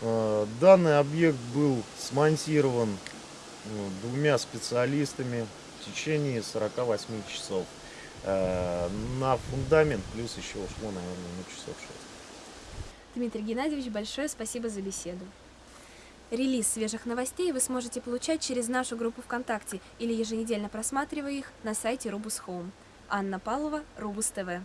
Э, данный объект был смонтирован э, двумя специалистами в течение 48 часов. Э, на фундамент плюс еще ушло, наверное, на часов 6. Дмитрий Геннадьевич, большое спасибо за беседу. Релиз свежих новостей вы сможете получать через нашу группу ВКонтакте или еженедельно просматривая их на сайте Rubus Home. Анна Палова, Rubus TV.